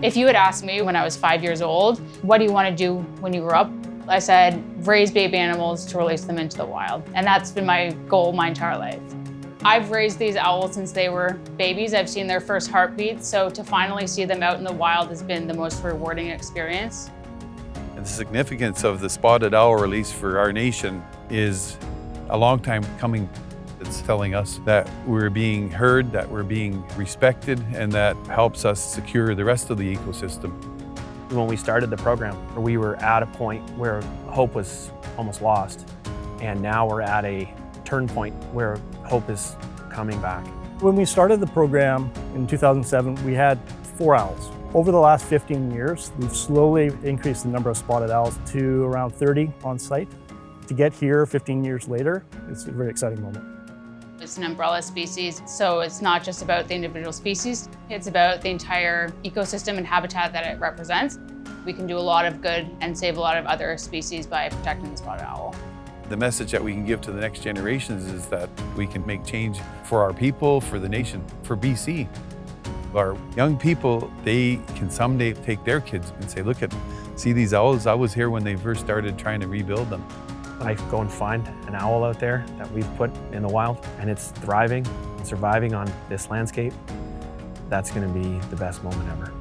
If you had asked me when I was five years old, what do you want to do when you grow up? I said, raise baby animals to release them into the wild. And that's been my goal my entire life. I've raised these owls since they were babies. I've seen their first heartbeats, so to finally see them out in the wild has been the most rewarding experience. The significance of the spotted owl release for our nation is a long time coming. It's telling us that we're being heard, that we're being respected, and that helps us secure the rest of the ecosystem. When we started the program, we were at a point where hope was almost lost. And now we're at a turn point where hope is coming back. When we started the program in 2007, we had four owls. Over the last 15 years, we've slowly increased the number of spotted owls to around 30 on site. To get here 15 years later, it's a very exciting moment. It's an umbrella species, so it's not just about the individual species, it's about the entire ecosystem and habitat that it represents. We can do a lot of good and save a lot of other species by protecting the spotted owl. The message that we can give to the next generations is that we can make change for our people, for the nation, for BC. Our young people, they can someday take their kids and say, look at, see these owls? I was here when they first started trying to rebuild them. I go and find an owl out there that we've put in the wild and it's thriving and surviving on this landscape, that's gonna be the best moment ever.